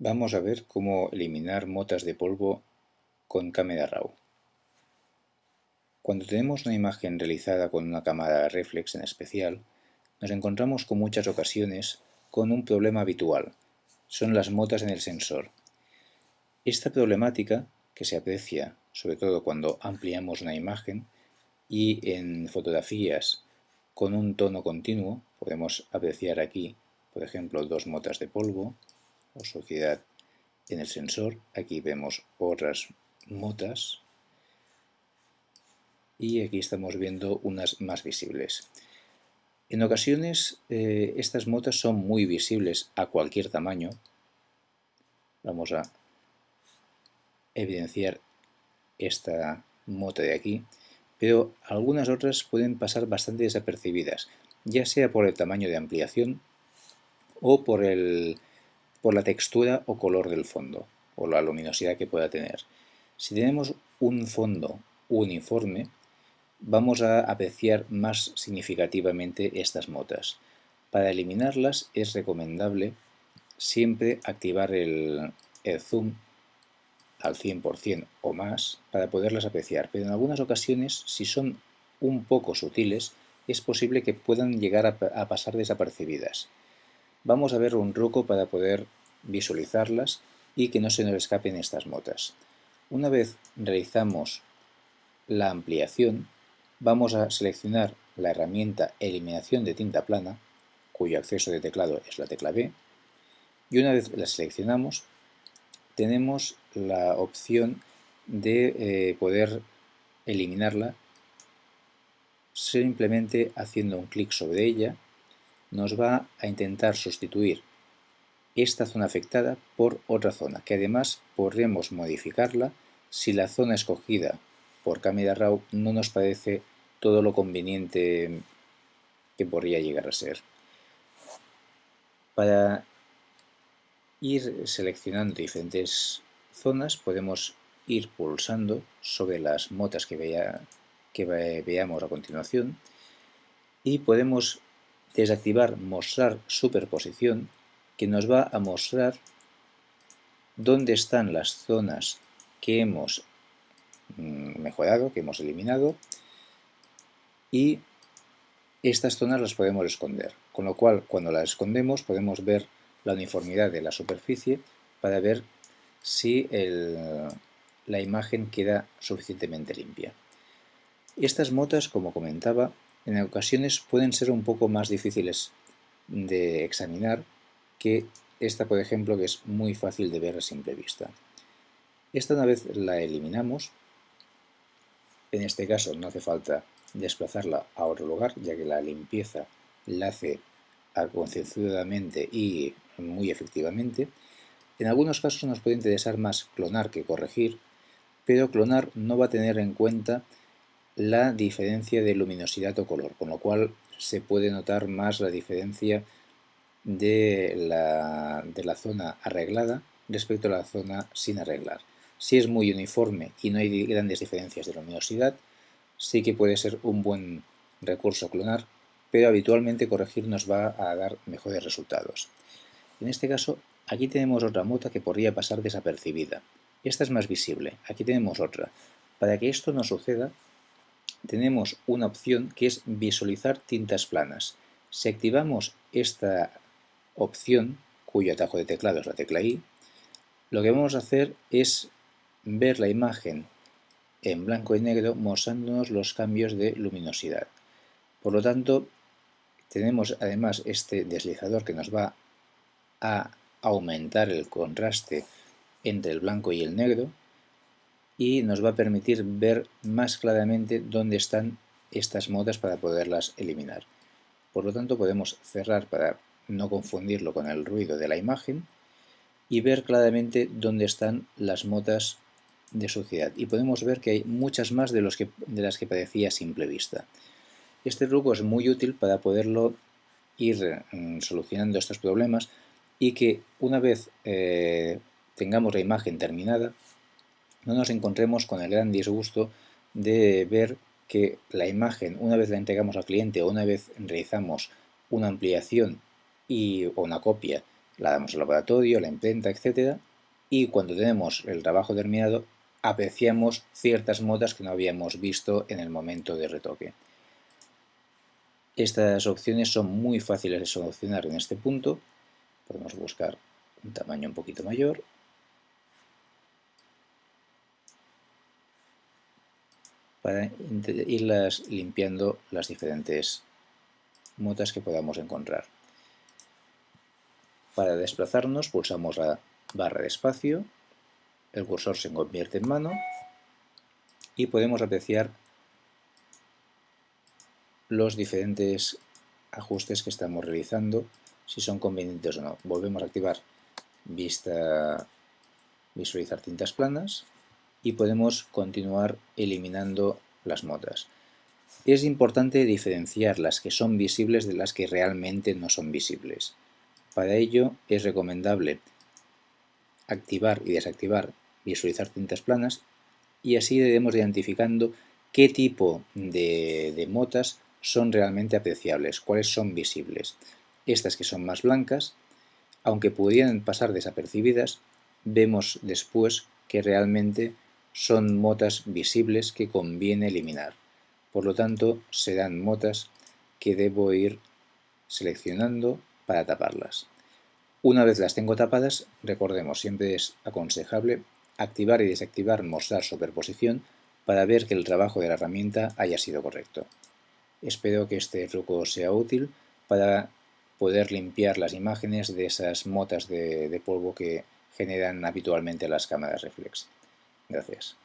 Vamos a ver cómo eliminar motas de polvo con cámara RAW. Cuando tenemos una imagen realizada con una cámara reflex en especial, nos encontramos con muchas ocasiones con un problema habitual, son las motas en el sensor. Esta problemática, que se aprecia sobre todo cuando ampliamos una imagen y en fotografías con un tono continuo, podemos apreciar aquí, por ejemplo, dos motas de polvo, o suciedad en el sensor. Aquí vemos otras motas y aquí estamos viendo unas más visibles. En ocasiones eh, estas motas son muy visibles a cualquier tamaño. Vamos a evidenciar esta mota de aquí, pero algunas otras pueden pasar bastante desapercibidas, ya sea por el tamaño de ampliación o por el por la textura o color del fondo, o la luminosidad que pueda tener. Si tenemos un fondo uniforme, vamos a apreciar más significativamente estas motas. Para eliminarlas es recomendable siempre activar el, zoom al 100% o más para poderlas apreciar, pero en algunas ocasiones, si son un poco sutiles, es posible que puedan llegar a pasar desapercibidas. Vamos a ver un truco para poder visualizarlas y que no se nos escapen estas motas. Una vez realizamos la ampliación, vamos a seleccionar la herramienta Eliminación de tinta plana, cuyo acceso de teclado es la tecla B, y una vez la seleccionamos, tenemos la opción de eh, poder eliminarla simplemente haciendo un clic sobre ella nos va a intentar sustituir esta zona afectada por otra zona, que además podremos modificarla si la zona escogida por Camera Raw no nos parece todo lo conveniente que podría llegar a ser. Para ir seleccionando diferentes zonas podemos ir pulsando sobre las motas que, que veamos a continuación y podemos desactivar mostrar superposición que nos va a mostrar dónde están las zonas que hemos mm, mejorado, que hemos eliminado y estas zonas las podemos esconder, con lo cual cuando las escondemos podemos ver la uniformidad de la superficie para ver si la imagen queda suficientemente limpia. Estas motas, como comentaba, en ocasiones pueden ser un poco más difíciles de examinar que esta, por ejemplo, que es muy fácil de ver a simple vista. Esta una vez la eliminamos, en este caso no hace falta desplazarla a otro lugar, ya que la limpieza la hace concienzudamente y muy efectivamente. En algunos casos nos puede interesar más clonar que corregir, pero clonar no va a tener en cuenta la diferencia de luminosidad o color, con lo cual se puede notar más la diferencia de la, de la zona arreglada respecto a la zona sin arreglar. Si es muy uniforme y no hay grandes diferencias de luminosidad, sí que puede ser un buen recurso clonar, pero habitualmente corregir nos va a dar mejores resultados. En este caso, aquí tenemos otra mota que podría pasar desapercibida. Esta es más visible, aquí tenemos otra. Para que esto no suceda, tenemos una opción que es visualizar tintas planas. Si activamos esta opción, cuyo atajo de teclado es la tecla I, lo que vamos a hacer es ver la imagen en blanco y negro mostrándonos los cambios de luminosidad. Por lo tanto, tenemos además este deslizador que nos va a aumentar el contraste entre el blanco y el negro y nos va a permitir ver más claramente dónde están estas modas para poderlas eliminar. Por lo tanto podemos cerrar para no confundirlo con el ruido de la imagen y ver claramente dónde están las motas de suciedad y podemos ver que hay muchas más de, las que parecía a simple vista. Este truco es muy útil para poderlo ir mm, solucionando estos problemas y que una vez eh, tengamos la imagen terminada no nos encontremos con el gran disgusto de ver que la imagen, una vez la entregamos al cliente o una vez realizamos una ampliación y, o una copia la damos al laboratorio, la imprenta, etc. Y cuando tenemos el trabajo terminado, apreciamos ciertas motas que no habíamos visto en el momento de retoque. Estas opciones son muy fáciles de solucionar en este punto. Podemos buscar un tamaño un poquito mayor. Para irlas limpiando las diferentes motas que podamos encontrar. Para desplazarnos pulsamos la barra de espacio, el cursor se convierte en mano y podemos apreciar los diferentes ajustes que estamos realizando, si son convenientes o no. Volvemos a activar vista visualizar tintas planas y podemos continuar eliminando las motas. Es importante diferenciar las que son visibles de las que realmente no son visibles. Para ello es recomendable activar y desactivar visualizar tintas planas y así iremos identificando qué tipo de, de motas son realmente apreciables, cuáles son visibles. Estas que son más blancas, aunque pudieran pasar desapercibidas, vemos después que realmente son motas visibles que conviene eliminar. Por lo tanto, serán motas que debo ir seleccionando para taparlas. Una vez las tengo tapadas, recordemos, siempre es aconsejable activar y desactivar mostrar superposición para ver que el trabajo de la herramienta haya sido correcto. Espero que este truco sea útil para poder limpiar las imágenes de esas motas de, de polvo que generan habitualmente las cámaras reflex. Gracias.